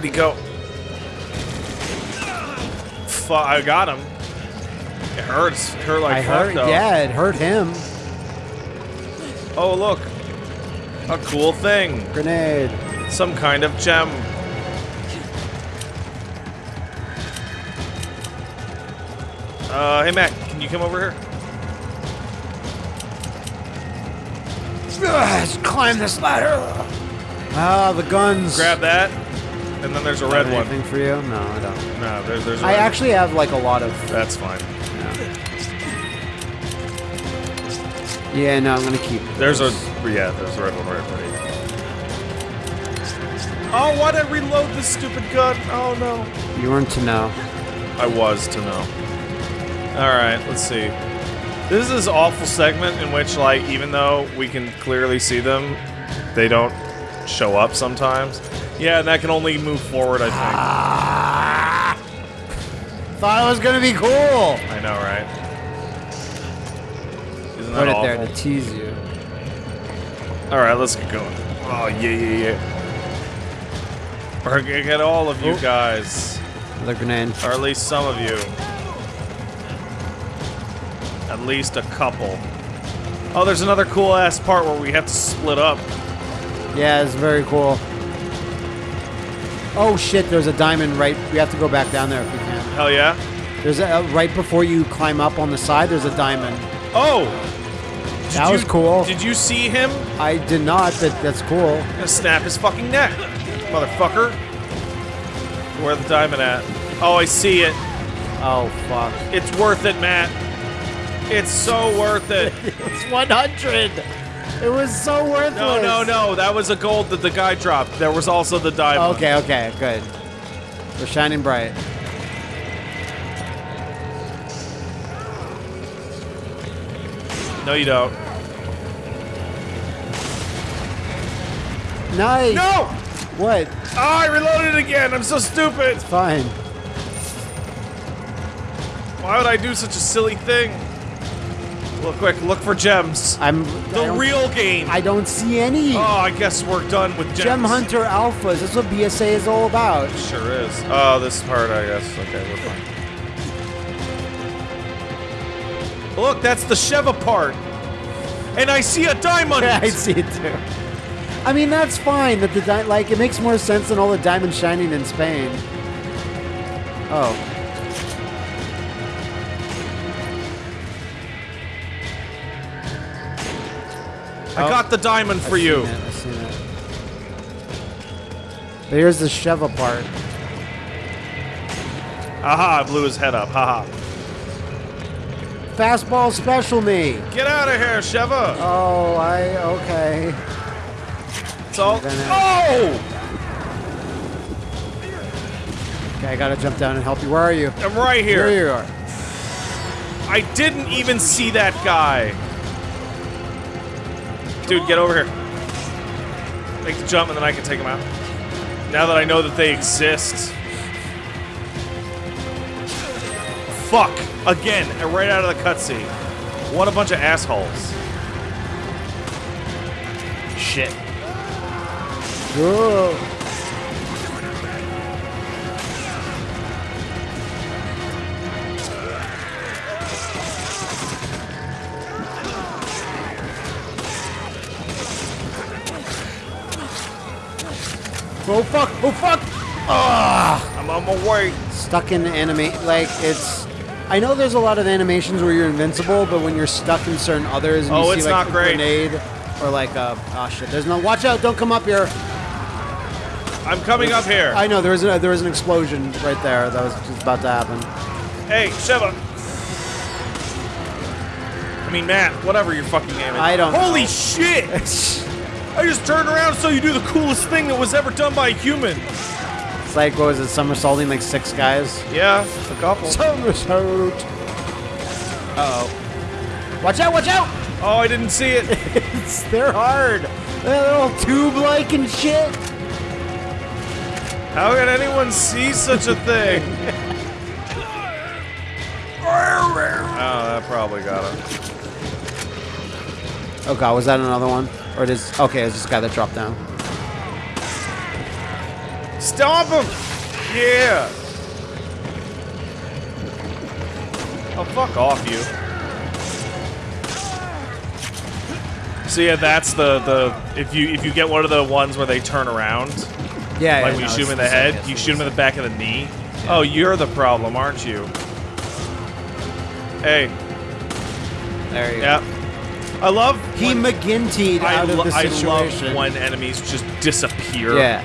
Where'd he go? Fu I got him. It hurts. It hurt like I fuck, hurt. though. Yeah, it hurt him. Oh, look. A cool thing. Grenade. Some kind of gem. Uh, hey Mac, can you come over here? Let's climb this ladder. Ah, the guns. Grab that, and then there's a red one. Anything for you? No, I don't. No, there's there's. A I red- actually have like a lot of. That's fine. Yeah, yeah no, I'm gonna keep. There's a those. yeah. There's a red one right there. Oh, why did I reload this stupid gun? Oh no. You weren't to know. I was to know. All right, let's see. This is this awful segment in which, like, even though we can clearly see them, they don't show up sometimes. Yeah, and that can only move forward, I think. Ah! Thought it was gonna be cool. I know, right? Isn't that Put it awful? there to tease you. All right, let's get going. Oh yeah, yeah, yeah. Or g- get all of you Oh. guys, Another grenade. or at least some of you. At least a couple. Oh, there's another cool ass part where we have to split up. Yeah, it's very cool. Oh shit! There's a diamond right. We have to go back down there if we can. Hell yeah. There's a uh, right before you climb up on the side. There's a diamond. Oh! Did That was cool. Did you see him? I did not, but that's cool. Gonna snap his fucking neck, motherfucker. Where the diamond at? Oh, I see it. Oh fuck! It's worth it, Matt. It's so worth it. It's 100. It was so worthless. No, no, no. That was a gold that the guy dropped. There was also the diamond. Okay, okay, good. We're shining bright. No, you don't. Nice. No! What? Oh, I reloaded again. I'm so stupid. It's Fine. Why would I do such a silly thing? Look quick. Look for gems. I'm The real game. I don't see any. oh, I guess we're done with gems. Gem Hunter Alphas. That's what BSAA is all about. It Sure is. Oh, this part, I guess. Okay, we're fine. Look, that's the Sheva part. And I see a diamond. Yeah, I see it too. I mean, that's fine. That the di- like it makes more sense than all the diamonds shining in Spain. Oh. I got the diamond for I've you. seen it, I've seen it. But here's the Sheva part. Aha, I blew his head up. Haha. Fastball special me. Get out of here, Sheva. Oh, I okay. It's all. Oh! Okay, I gotta jump down and help you. Where are you? I'm right here. Here you are. I didn't even see that guy. Dude, get over here. Make the jump and then I can take him out. Now that I know that they exist. Fuck. Again, right out of the cutscene. What a bunch of assholes. Shit. Oh fuck! Oh fuck! Ah! I'm on my way. Stuck in anime, like it's. I know there's a lot of animations where you're invincible, but when you're stuck in certain others, and Oh, you it's see like not a great. grenade or like a oh shit, there's no. Watch out! Don't come up here. I'm coming up here. I know there was a, there was an explosion right there that was just about to happen. Hey, Sheva. I mean, Matt, whatever your fucking name is. I don't Holy know. shit! I just turned around so you do the coolest thing that was ever done by a human. It's like what was it? Somersaulting like six guys. Yeah, a couple. Somersault. Uh oh. Watch out! Watch out! Oh, I didn't see it. It's, they're hard. They're all tube-like and shit. How can anyone see such a thing? oh, that probably got him. Oh god, was that another one? Or it is okay? It's this guy that dropped down. Stomp him! Yeah! Oh, fuck off, you. So yeah, that's the the if you if you get one of the ones where they turn around, Yeah, like yeah, when you no, shoot him in it's the head, same you shoot him in the back of the knee. Oh, you're the problem, aren't you? Hey, There you go. yeah. I love. He when- McGinty'd I, out of the situation. I love when enemies just disappear yeah.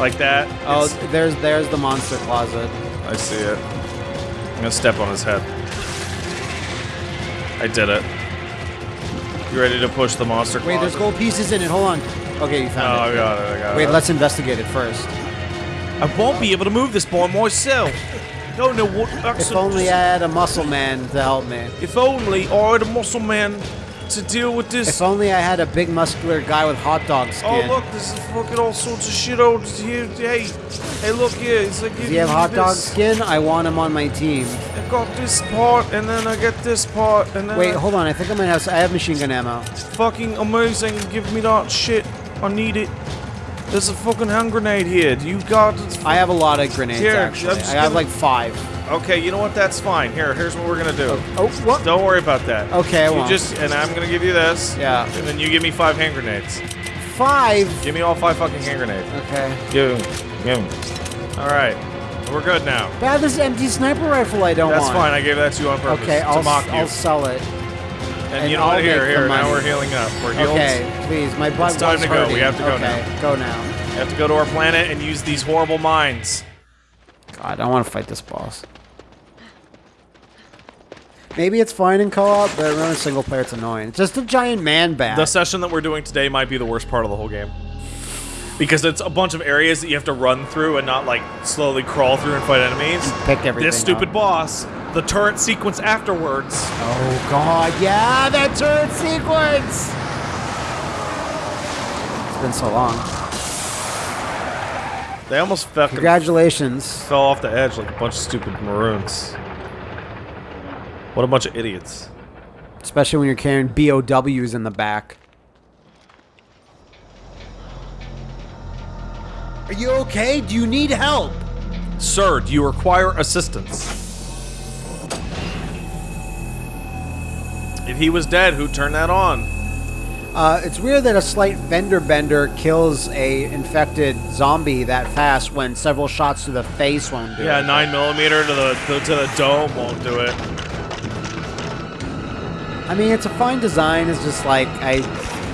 like that. Oh, It's- there's there's the monster closet. I see it. I'm gonna step on his head. I did it. You ready to push the monster Wait, there's gold pieces in it. Hold on. Okay, you found oh, it. Oh, I got it. I got it. Wait, it. let's investigate it first. I won't be able to move this by myself. Don't know what. If only I had a muscle man to help me. If only I had a muscle man to deal with this. If only I had a big muscular guy with hot dog oh, skin. Oh look, this is fucking all sorts of shit over here. Hey, hey, look here. It's like Does he have hot dog skin? I want him on my team. I got this part, and then I get this part, and then Wait, I- hold on. I think I might have. I have machine gun ammo. fucking amazing. Give me that shit. I need it. There's a fucking hand grenade here. Do you got? I have a lot of grenades Here, actually. I just have gonna- like five. Okay, you know what? That's fine. Here, here's what we're gonna do. Oh, oh, what? Don't worry about that. Okay, I you won't. just and I'm gonna give you this. Yeah. And then you give me five hand grenades. Five. Give me all five fucking hand grenades. Okay. Give 'em. Give 'em. All right. We're good now. Bad this empty sniper rifle I don't want. That's want. fine. I gave that to you on purpose Okay, to I'll, mock s- you. I'll sell it. And, and you know I'll what? Here, here. Now money. we're healing up. We're healed. Okay, please. My blood It's time to go. We have to go okay, go now. We have to go to our planet and use these horrible mines. God, I don't want to fight this boss. Maybe it's fine in co-op, but running single player, it's annoying. It's just a giant man bat. The session that we're doing today might be the worst part of the whole game. Because it's a bunch of areas that you have to run through and not like slowly crawl through and fight enemies. Pick everything This stupid up. boss, the turret sequence afterwards. Oh god, yeah, that turret sequence! It's been so long. They almost fucking Congratulations. fell off the edge like a bunch of stupid maroons. What a bunch of idiots. Especially when you're carrying BOWs in the back. Are you okay? Do you need help? Sir, do you require assistance? If he was dead, who turned that on? Uh, it's weird that a slight fender bender kills a infected zombie that fast when several shots to the face won't do Yeah, it. nine millimeter to the to, to the dome won't do it. I mean, it's a fine design. It's just like I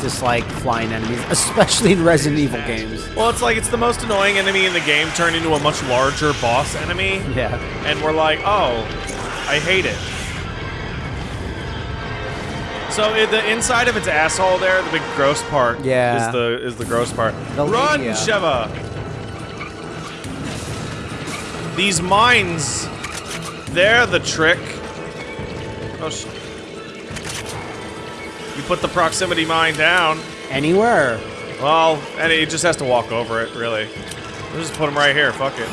dislike flying enemies, especially in Resident Evil games. Well, it's like it's the most annoying enemy in the game turned into a much larger boss enemy, Yeah. and we're like, oh, I hate it. So the inside of its asshole there, the big gross part, Yeah. is the is the gross part. The Run, labia. Sheva. These mines, they're the trick. Oh, sh- you put the proximity mine down. Anywhere. Well, and it just has to walk over it, really. We'll just put him right here. Fuck it.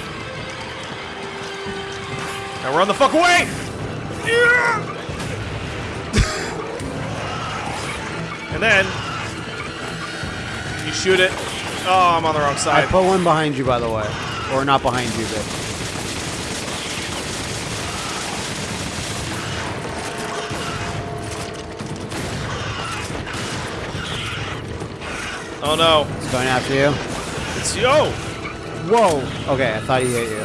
Now run the fuck away! Yeah! And then you shoot it. Oh, I'm on the wrong side. I put one behind you, by the way, or not behind you, but Oh no, it's going after you. it's yo! Whoa. Okay, I thought he hit you.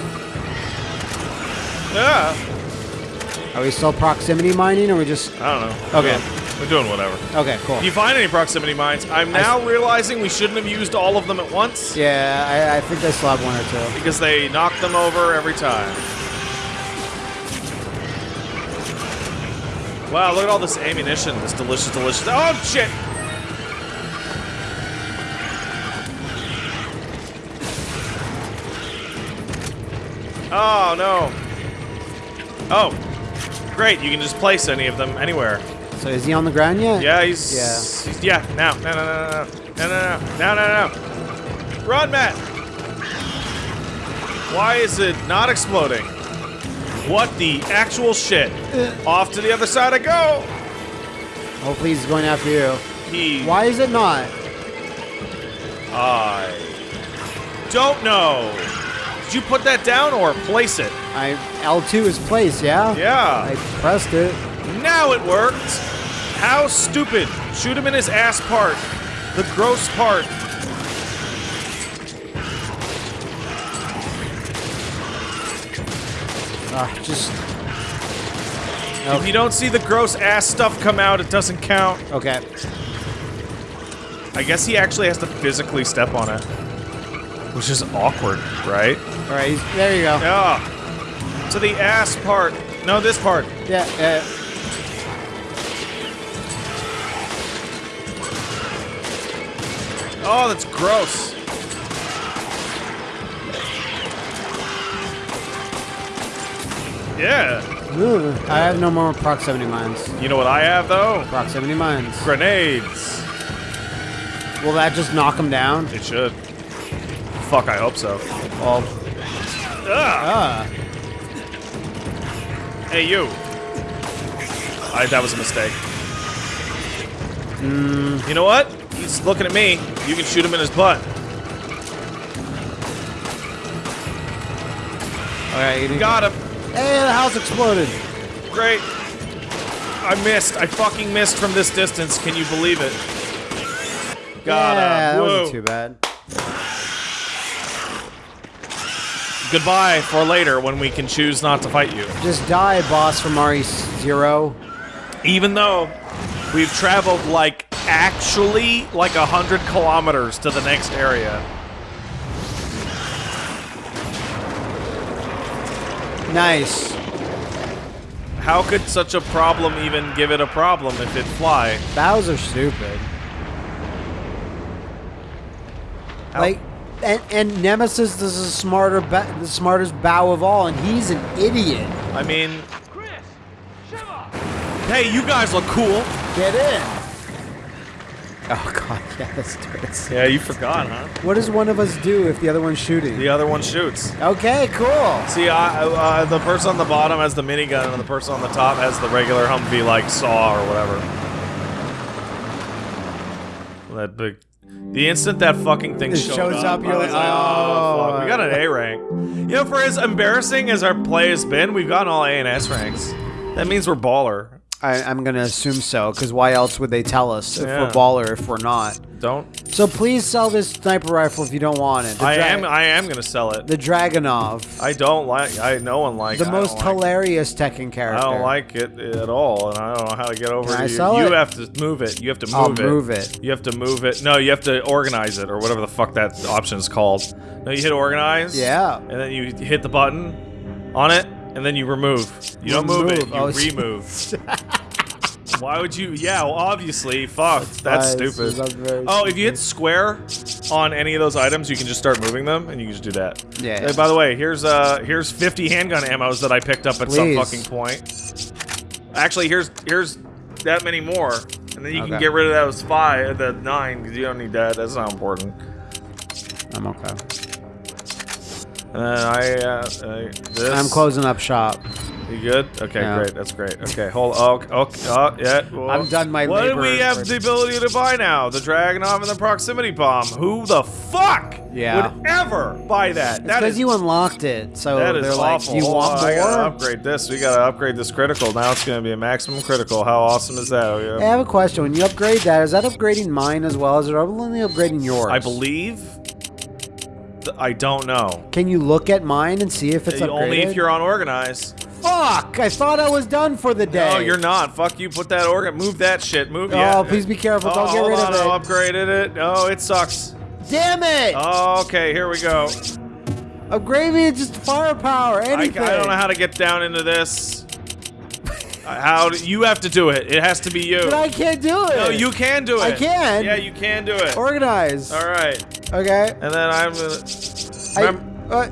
Yeah. Are we still proximity mining, or we just? I don't know. Okay. Doing, we're doing whatever. Okay, cool. If you find any proximity mines, I'm now realizing we shouldn't have used all of them at once Yeah, I, I think I still have one or two. because they knock them over every time. Wow, look at all this ammunition. This delicious, delicious. Oh, shit! Oh, no. Oh. Great, you can just place any of them anywhere. So is he on the ground yet? Yeah, he's. Yeah. He's, yeah, now. No, no, no, no, no. No, no, no. No, no. Run, Matt! Why is it not exploding? What the actual shit? Uh. Off to the other side I go! Oh, Hopefully he's going after you. He. Why is it not? I. don't know. Did you put that down or place it? I L2 is place, yeah? Yeah. I pressed it. Now it worked. How stupid. Shoot him in his ass part. The gross part. Ah, just If you don't see the gross ass stuff come out, it doesn't count. okay. I guess he actually has to physically step on it. Which is awkward, right? All right, there you go. Yeah. To the ass part. No, this part. Yeah, yeah. Oh, that's gross. Yeah. Ooh, I have no more proximity mines. You know what I have though? Proximity mines. Grenades. Will that just knock them down? It should. Fuck, I hope so. Well, Ah. ah. Hey, you. I, that was a mistake. You know what? He's looking at me. You can shoot him in his butt. All right, you Got him. Hey, the house exploded. Great. I missed. I fucking missed from this distance. Can you believe it? Got yeah, him. that wasn't too bad. Goodbye for later when we can choose not to fight you. Just die, boss from RE Zero. Even though we've traveled like actually like a hundred kilometers to the next area. Nice. How could such a problem even give it a problem if it fly? Bowser stupid. How- Like, and, and Nemesis is the smarter, the smartest BOW of all, and he's an idiot. I mean, Chris, hey, you guys look cool. Get in. Oh god, yeah, do it. Yeah, you forgot, huh? What does one of us do if the other one's shooting? The other one shoots. Okay, cool. See, I, uh, the person on the bottom has the minigun, and the person on the top has the regular Humvee, like saw or whatever. That big. The instant that fucking thing showed shows up, you're I was like, oh. fuck, we got an A rank. You know, for as embarrassing as our play has been, we've gotten all A and S ranks. That means we're baller. I, I'm gonna assume so, because why else would they tell us if Yeah. we're baller if we're not? Don't. So please sell this sniper rifle if you don't want it. The I dra- am. I am gonna sell it. the Dragunov, I don't like. I no one likes. the most hilarious Tekken character. I don't like it at all, and I don't know how to get over Can to I you. sell you it? have to move it. You have to move I'll it. move it. You have to move it. No, you have to organize it or whatever the fuck that option is called. No, you hit organize. Yeah. And then you hit the button on it, and then you remove. You don't move, it. You Oh, remove. Why would you? Yeah, well, obviously. Fuck. That's Nice. stupid. That's very Oh, if you hit square on any of those items, you can just start moving them, and you can just do that. Yeah. Hey, by the way, here's uh here's 50 handgun ammos that I picked up at some fucking point. Actually, here's here's that many more, and then you can get rid of those five, the nine, because you don't need that. That's not important. I'm okay. And then I uh, uh this. I'm closing up shop. You good? Okay, Yeah. great. That's great. Okay, hold. Oh, okay. Oh, yeah. well, I'm done my What do we have the ability to buy now? The dragon Dragunov and the proximity bomb. Who the fuck Yeah. would ever buy that? It's That because you unlocked it, so That is they're awful. like, "Do you want on, I gotta upgrade this. We gotta upgrade this critical. Now it's gonna be a maximum critical. How awesome is that? Oh, I have a question. When you upgrade that, is that upgrading mine as well? Is it only upgrading yours? I believe. I don't know. Can you look at mine and see if it's upgraded? Only if you're unorganized. Fuck! I thought I was done for the day. No, you're not. Fuck you. Put that organ. Move that shit. Move. Oh, yeah. please be careful. Oh, Don't get rid on. of it. I upgraded it. Oh, it sucks. Damn it! Oh, okay. Here we go. Upgrade me just firepower. I, I don't know how to get down into this. How do, you have to do it? It has to be you. But I can't do it. no, you can do it. I can. Yeah, you can do it. Organize. All right. Okay. And then I'm gonna. I, uh,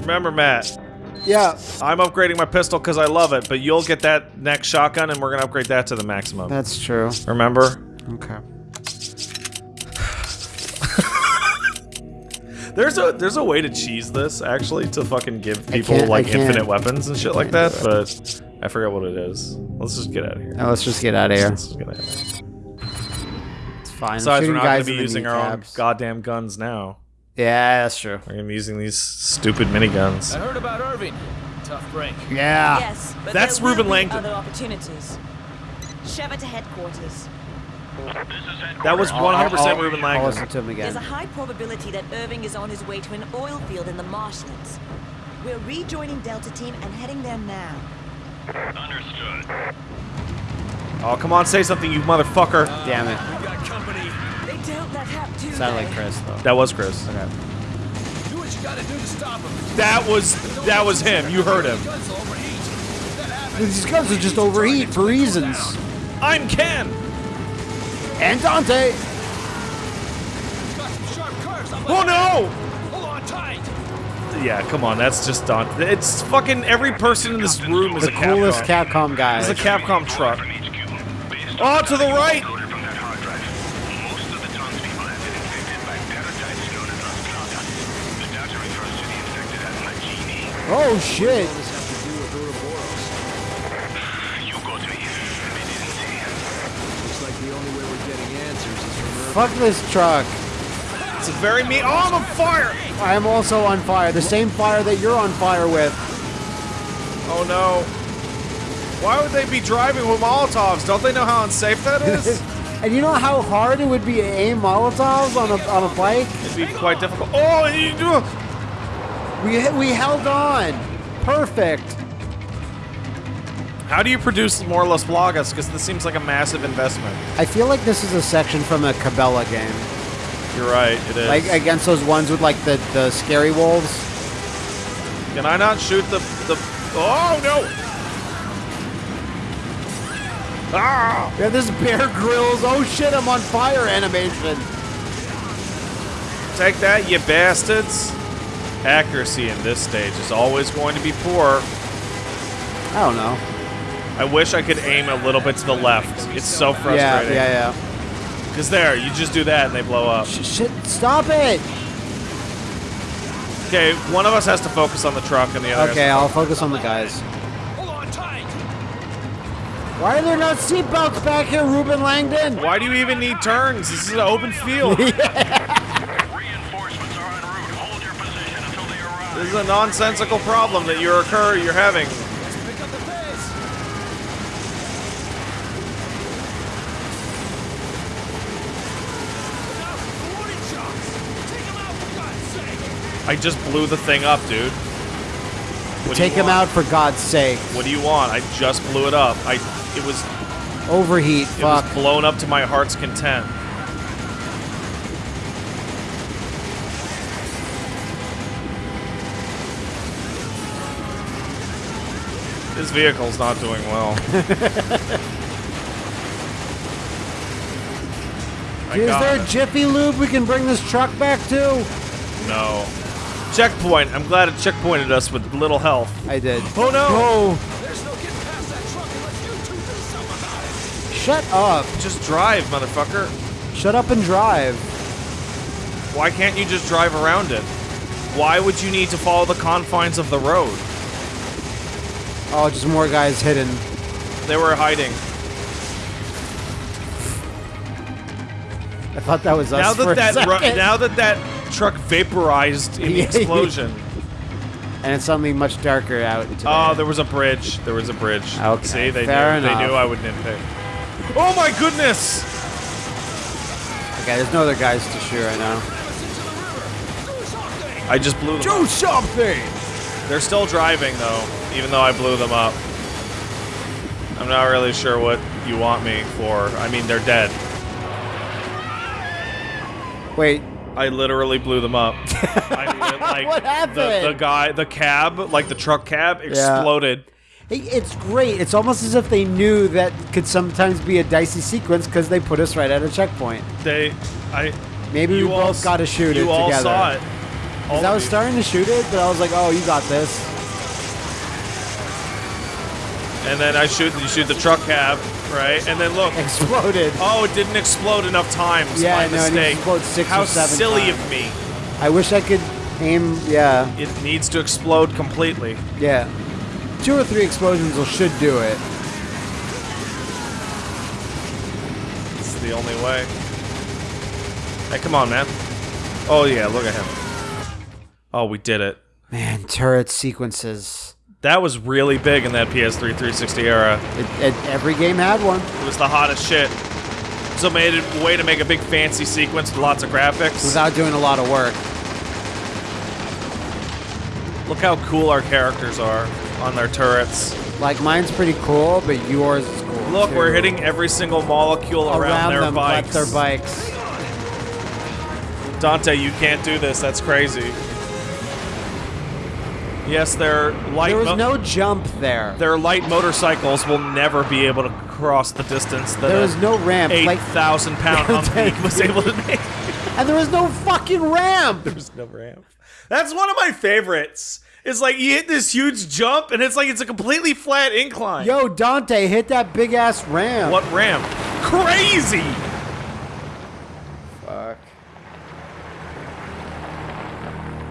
remember, Matt, yeah. I'm upgrading my pistol because I love it, but you'll get that next shotgun and we're gonna upgrade that to the maximum. That's true. Remember? Okay. There's a there's a way to cheese this actually to fucking give people like infinite weapons and shit like that, but I forget what it is. Let's just get out of here. Now let's just get out of here. Let's just get out of here. It's fine. I'm Besides, we're not gonna be using our own goddamn guns now. Yeah, that's true. I'm using these stupid miniguns. I heard about Irving. Tough break. Yeah. Yes, but That's there will Reuben be Langdon. Other opportunities. Sheva to headquarters. That was 100% I'll- Reuben I'll listen Langdon. to him There's a high probability that Irving is on his way to an oil field in the marshlands. We're rejoining Delta Team and heading there now. Understood. Oh, come on, say something, you motherfucker. Damn it. We got company. They don't let Hap do Sounded like Chris though. That was Chris. Okay. Do what you gotta do to stop him. That was that was him. You heard him. Guns will overheat. That happens. These guns will just overheat for reasons. I'm Ken. And Dante. Got some sharp curves up Oh no! Hold on tight. Yeah, come on, that's just done. It's fucking every person in this room is The a coolest Capcom. Capcom guy. It's a Capcom truck. From HQ. Based Oh, to the right! downloaded from that hard drive, most of the townspeople have been infected by parasites known as Las Plagas. The data refers to the infected as Majini. Oh shit. You go to him. They didn't say him. Looks like the only way we're getting answers is from Irving. Fuck this truck. It's very mean. Oh, I'm on fire! I am also on fire. The same fire that you're on fire with. Oh no. Why would they be driving with Molotovs? Don't they know how unsafe that is? And you know how hard it would be to aim Molotovs on a on a bike? It'd be quite difficult. Oh, you do. We we held on. Perfect. How do you produce more or Las Plagas? Because this seems like a massive investment. I feel like this is a section from a Cabela game, You're right, it is. like against those ones with like the the scary wolves. Can I not shoot the the? Oh no! Ah! Yeah, this Bear Grylls. Oh shit! I'm on fire animation. Take that, you bastards! Accuracy in this stage is always going to be poor. I don't know. I wish I could aim a little bit to the left. It's so frustrating. Yeah, frustrating. yeah, yeah. Because there, you just do that and they blow up. Sh- shit! Stop it. Okay, one of us has to focus on the truck and the other. Okay, has I'll focus on the guys. Hold on tight. Why are there not seatbelts back here, Reuben Langdon? Why do you even need turns? This is an open field. Reinforcements are en route. Hold your position until they arrive. This is a nonsensical problem that you're occur you're having. Let's pick up the pace. Look out for the warning shots. Take him out for God's sake. I just blew the thing up, dude. What Take him out for God's sake. What do you want? I just blew it up. I it was Overheat. it Fuck. was blown up to my heart's content. This vehicle's not doing well. Is there it. Jiffy Lube we can bring this truck back to? No. Checkpoint. I'm glad it checkpointed us with little health. I did. Oh no! Oh, There's no getting past that truck unless you two do something about it. shut up. Just drive, motherfucker. Shut up and drive. Why can't you just drive around it? Why would you need to follow the confines of the road? Oh, just more guys hidden. They were hiding. I thought that was us Now for that a that second. now that that truck vaporized in the explosion. and it's suddenly much darker out today. Oh, there was a bridge. There was a bridge. Okay, See, they fair knew. enough. They knew I would nitpick. Oh my goodness! Okay, there's no other guys to shoot right now. I just blew them. up. something! They're still driving though, even though I blew them up. I'm not really sure what you want me for. I mean, they're dead. Wait, I literally blew them up. I like, What The, happened? the guy, the cab, like the truck cab, exploded. Hey, it's great. It's almost as if they knew that could sometimes be a dicey sequence because they put us right at a checkpoint. They, I. Maybe you we all both got to shoot You it all together. saw it. I was starting to shoot it, but I was like, "Oh, you got this." And then I shoot, you shoot the truck cab, right? And then look, Exploded. oh, it didn't explode enough times. Yeah, My I know, it needs to mistake. six or How seven silly times. of me. I wish I could aim. Yeah, It needs to explode completely. yeah. Two or three explosions will should do it. It's the only way. Hey, come on, man. Oh yeah, look at him. Oh, we did it. Man, turret sequences. That was really big in that PS3 360 era. It, it, every game had one. It was the hottest shit. So made it a way to make a big fancy sequence with lots of graphics. Without doing a lot of work. Look how cool our characters are on their turrets. Like mine's pretty cool, but yours is cool. Look, too. we're hitting every single molecule around, around, their them, bikes. their bikes. Dante, you can't do this. That's crazy. Yes, their light. There was no jump there. Their light motorcycles will never be able to cross the distance that There a was no ramp. eight Like, thousand pound Humvee was able to make. and there was no fucking ramp. There was no ramp. That's one of my favorites. It's like you hit this huge jump, and it's like it's a completely flat incline. Yo, Dante, hit that big ass ramp. What ramp? Crazy!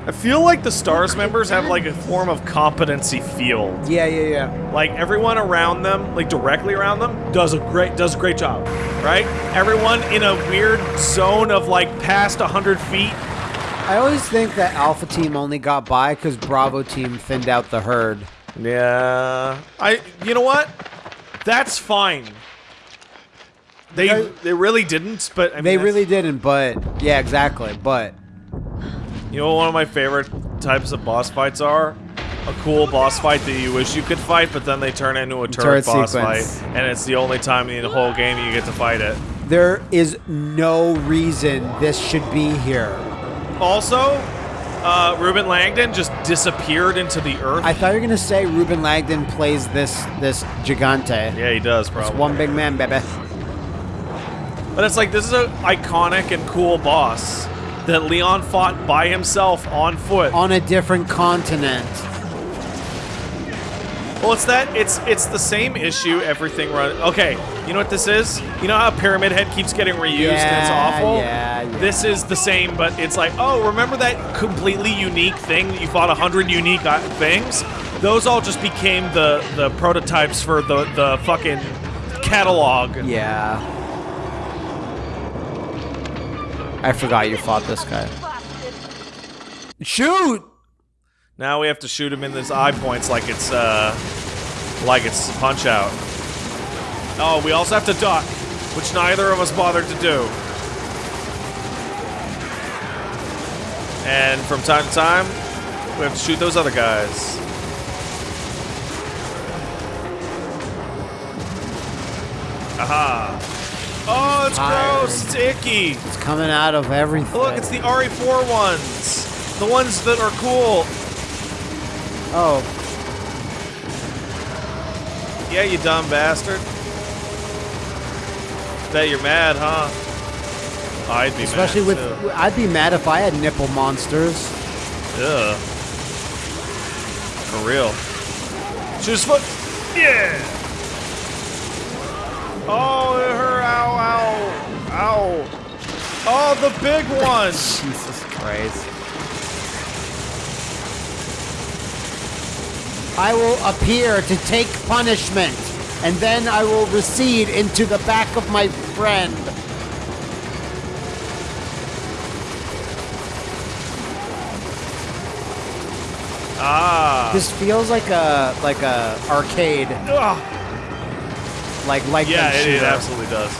I feel like the Stars members have like a form of competency field. Yeah, yeah, yeah. Like everyone around them, like directly around them, does a great does a great job, right? Everyone in a weird zone of like past hundred feet. I always think that Alpha Team only got by because Bravo Team thinned out the herd. Yeah, I. You know what? That's fine. They they really didn't, but I mean, They really didn't, but yeah, exactly. But You know what one of my favorite types of boss fights are? A cool boss fight that you wish you could fight, but then they turn into a turret, Turret boss sequence. fight, and it's the only time in the whole game you get to fight it. there is no reason this should be here. Also, uh, Reuben Langdon just disappeared into the earth. I thought you were gonna say Reuben Langdon plays this this Gigante. yeah, he does, It's probably. one big man, baby. But it's like this is an iconic and cool boss that Leon fought by himself on foot. On a different continent. Well, it's that it's it's the same issue. Everything run. Okay, you know what this is? You know how Pyramid Head keeps getting reused and it's awful. yeah, yeah. This is the same, but it's like, oh, remember that completely unique thing that you fought a hundred unique uh, things? Those all just became the the prototypes for the the fucking catalog. Yeah. I forgot you fought this guy. Shoot! Now we have to shoot him in his eye points like it's uh like it's punch out. Oh, we also have to duck, which neither of us bothered to do. And from time to time, we have to shoot those other guys. Aha. Oh, it's Tired. gross. It's icky. It's coming out of everything. Look, it's the RE4 ones. The ones that are cool. Oh, Yeah, you dumb bastard. Bet you're mad, huh? I'd be especially mad with. too. I'd be mad if I had nipple monsters. Yeah. For real. Shoot his foot. Yeah. Oh, it hurt. Ow, ow, ow. Oh, the big one. Jesus Christ. I will appear to take punishment, and then I will recede into the back of my friend. ah. This feels like a like a arcade, Ugh. Like like Yeah, them it, it absolutely does.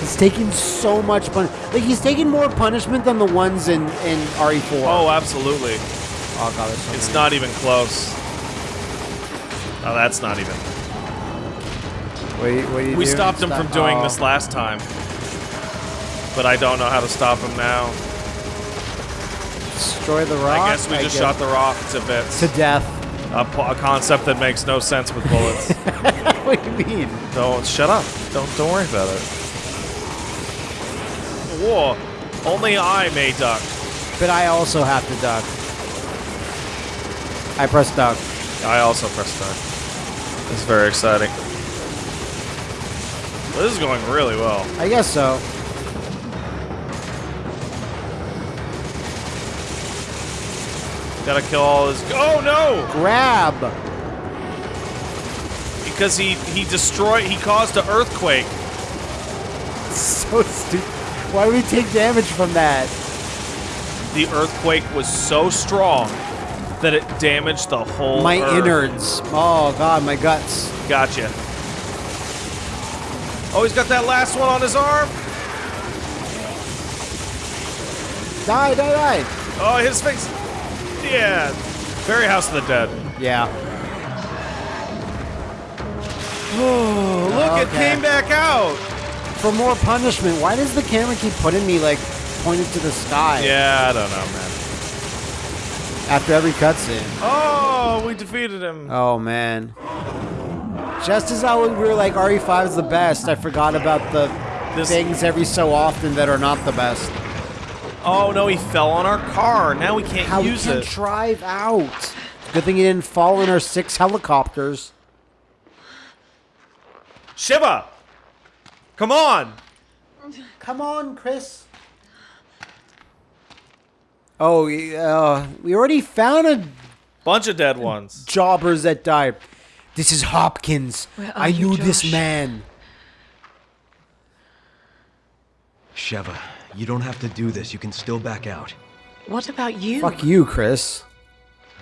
He's taking so much pun. Like he's taking more punishment than the ones in in RE4. Oh, absolutely. oh god, so It's many. not even close. Oh, that's not even. What do you, what do you We do? stopped him Stop- from doing oh. this last time. But I don't know how to stop him now. Destroy the rock. I guess we just shot the rock to bits. to death. A, a concept that makes no sense with bullets. what do you mean? don't shut up. Don't don't worry about it. Whoa! Only I may duck. But I also have to duck. I press duck. I also press duck. It's very exciting. This is going really well. I guess so. Gotta kill all his. Oh no! Grab. Because he he destroyed. He caused an earthquake. So stupid. Why do we take damage from that? The earthquake was so strong that it damaged the whole My Earth. innards. Oh god, my guts. Gotcha. Oh, he's got that last one on his arm. Die, die, die. Oh, his face. Yeah. Very House of the Dead. Yeah. Oh, look, it came back out. For more punishment, why does the camera keep putting me like pointed to the sky Yeah, I don't know, man. after every cutscene? Oh, we defeated him. Oh man. Just as I we were like RE5 is the best, I forgot about the This- things every so often that are not the best. Oh no, he fell on our car. Now we can't How we use can it. drive out. Good thing he didn't fall in our six helicopters. Sheva, come on. Come on, Chris. Oh, uh, we already found a Bunch of dead ones. jobbers that died. This is Hopkins. Where are I you, knew this man. Sheva, you don't have to do this. You can still back out. What about you? Fuck you, Chris.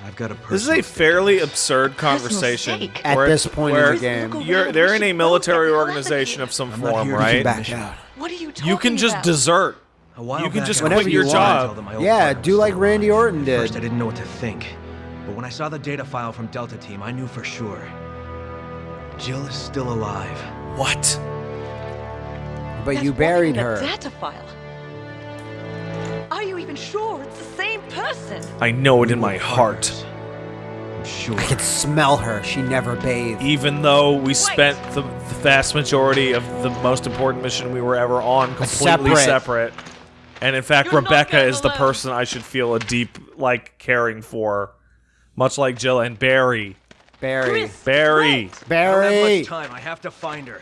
I've got a This is a fairly absurd conversation. At where this it's- point in the game. You're, they're in a military organization of some I'm not form, here to right? back Back out. What are you talking You can just about? desert. A while You can back, just I quit was your trying job. tell them my old Yeah, partner do like Randy alive. Orton did. First, I didn't know what to think. But when I saw the data file from Delta Team, I knew for sure. Jill is still alive. What? But That's you buried her. Data file. Are you even sure it's the same person? I know it in my heart. I'm sure. I can smell her. She never bathed. Even though we spent the, the vast majority of the most important mission we were ever on completely Separate. separate. And in fact, You're Rebecca going is the alone. person I should feel a deep, like, caring for. Much like Jill and Barry. Barry. Chris, Barry. wait. I don't have Barry. much time. I have to find her.